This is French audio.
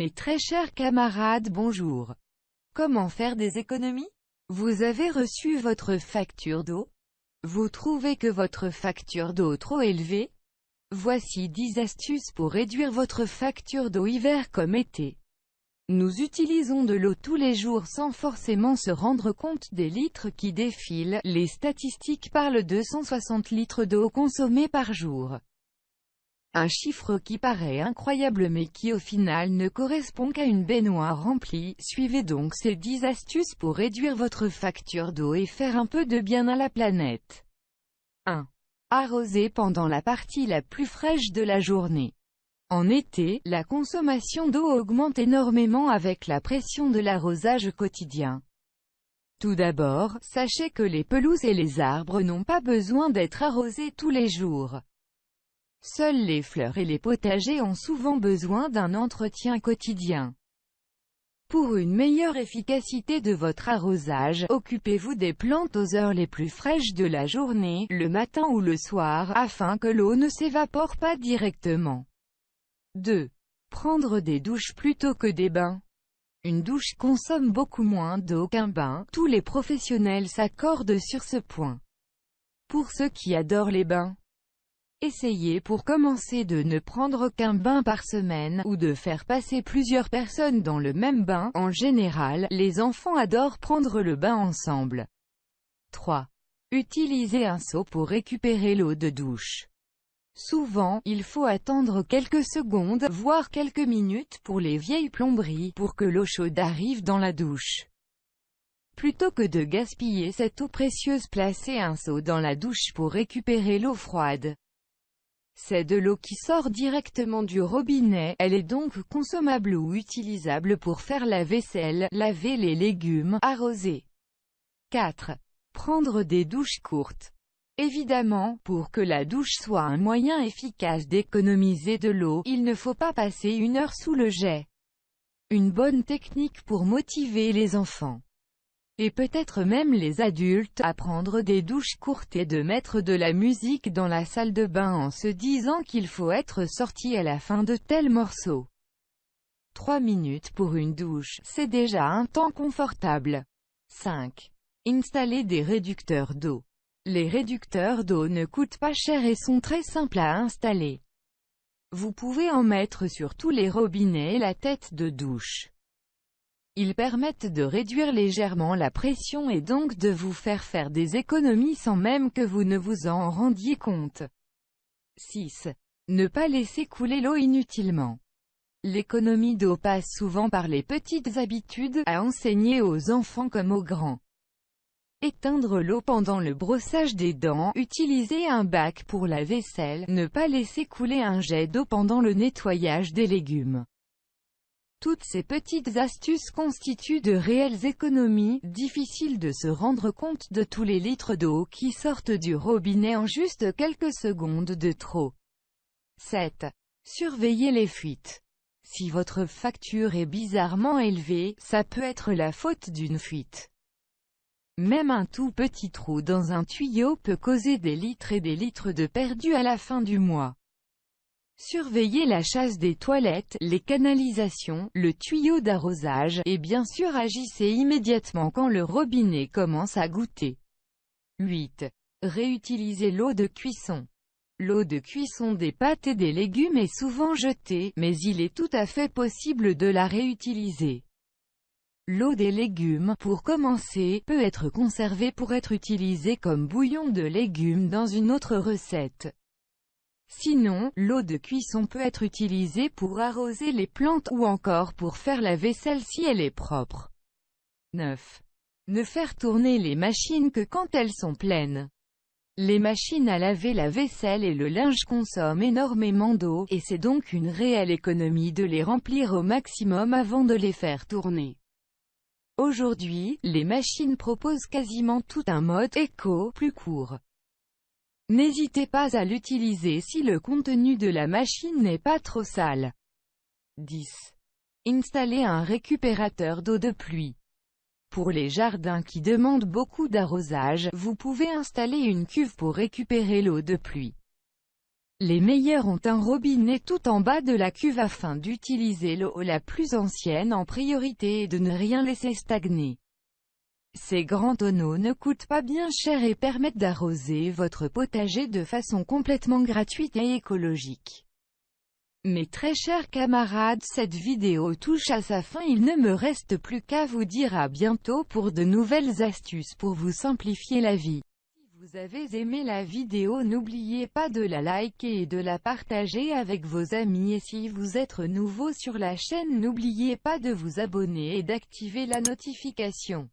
Mes très chers camarades bonjour. Comment faire des économies? Vous avez reçu votre facture d'eau? Vous trouvez que votre facture d'eau trop élevée? Voici 10 astuces pour réduire votre facture d'eau hiver comme été. Nous utilisons de l'eau tous les jours sans forcément se rendre compte des litres qui défilent, les statistiques parlent de 160 litres d'eau consommée par jour. Un chiffre qui paraît incroyable mais qui au final ne correspond qu'à une baignoire remplie. Suivez donc ces 10 astuces pour réduire votre facture d'eau et faire un peu de bien à la planète. 1. Arroser pendant la partie la plus fraîche de la journée. En été, la consommation d'eau augmente énormément avec la pression de l'arrosage quotidien. Tout d'abord, sachez que les pelouses et les arbres n'ont pas besoin d'être arrosés tous les jours. Seules les fleurs et les potagers ont souvent besoin d'un entretien quotidien. Pour une meilleure efficacité de votre arrosage, occupez-vous des plantes aux heures les plus fraîches de la journée, le matin ou le soir, afin que l'eau ne s'évapore pas directement. 2. Prendre des douches plutôt que des bains. Une douche consomme beaucoup moins d'eau qu'un bain, tous les professionnels s'accordent sur ce point. Pour ceux qui adorent les bains, Essayez pour commencer de ne prendre qu'un bain par semaine, ou de faire passer plusieurs personnes dans le même bain. En général, les enfants adorent prendre le bain ensemble. 3. Utilisez un seau pour récupérer l'eau de douche. Souvent, il faut attendre quelques secondes, voire quelques minutes pour les vieilles plomberies, pour que l'eau chaude arrive dans la douche. Plutôt que de gaspiller cette eau précieuse placez un seau dans la douche pour récupérer l'eau froide. C'est de l'eau qui sort directement du robinet, elle est donc consommable ou utilisable pour faire la vaisselle, laver les légumes, arroser. 4. Prendre des douches courtes. Évidemment, pour que la douche soit un moyen efficace d'économiser de l'eau, il ne faut pas passer une heure sous le jet. Une bonne technique pour motiver les enfants et peut-être même les adultes, à prendre des douches courtes et de mettre de la musique dans la salle de bain en se disant qu'il faut être sorti à la fin de tel morceau. 3 minutes pour une douche, c'est déjà un temps confortable. 5. Installer des réducteurs d'eau. Les réducteurs d'eau ne coûtent pas cher et sont très simples à installer. Vous pouvez en mettre sur tous les robinets et la tête de douche. Ils permettent de réduire légèrement la pression et donc de vous faire faire des économies sans même que vous ne vous en rendiez compte. 6. Ne pas laisser couler l'eau inutilement. L'économie d'eau passe souvent par les petites habitudes, à enseigner aux enfants comme aux grands. Éteindre l'eau pendant le brossage des dents, utiliser un bac pour la vaisselle, ne pas laisser couler un jet d'eau pendant le nettoyage des légumes. Toutes ces petites astuces constituent de réelles économies, difficile de se rendre compte de tous les litres d'eau qui sortent du robinet en juste quelques secondes de trop. 7. Surveillez les fuites. Si votre facture est bizarrement élevée, ça peut être la faute d'une fuite. Même un tout petit trou dans un tuyau peut causer des litres et des litres de perdus à la fin du mois. Surveillez la chasse des toilettes, les canalisations, le tuyau d'arrosage, et bien sûr agissez immédiatement quand le robinet commence à goûter. 8. Réutilisez l'eau de cuisson. L'eau de cuisson des pâtes et des légumes est souvent jetée, mais il est tout à fait possible de la réutiliser. L'eau des légumes, pour commencer, peut être conservée pour être utilisée comme bouillon de légumes dans une autre recette. Sinon, l'eau de cuisson peut être utilisée pour arroser les plantes ou encore pour faire la vaisselle si elle est propre. 9. Ne faire tourner les machines que quand elles sont pleines. Les machines à laver la vaisselle et le linge consomment énormément d'eau, et c'est donc une réelle économie de les remplir au maximum avant de les faire tourner. Aujourd'hui, les machines proposent quasiment tout un mode éco, plus court. N'hésitez pas à l'utiliser si le contenu de la machine n'est pas trop sale. 10. Installer un récupérateur d'eau de pluie. Pour les jardins qui demandent beaucoup d'arrosage, vous pouvez installer une cuve pour récupérer l'eau de pluie. Les meilleurs ont un robinet tout en bas de la cuve afin d'utiliser l'eau la plus ancienne en priorité et de ne rien laisser stagner. Ces grands tonneaux ne coûtent pas bien cher et permettent d'arroser votre potager de façon complètement gratuite et écologique. Mes très chers camarades cette vidéo touche à sa fin il ne me reste plus qu'à vous dire à bientôt pour de nouvelles astuces pour vous simplifier la vie. Si vous avez aimé la vidéo n'oubliez pas de la liker et de la partager avec vos amis et si vous êtes nouveau sur la chaîne n'oubliez pas de vous abonner et d'activer la notification.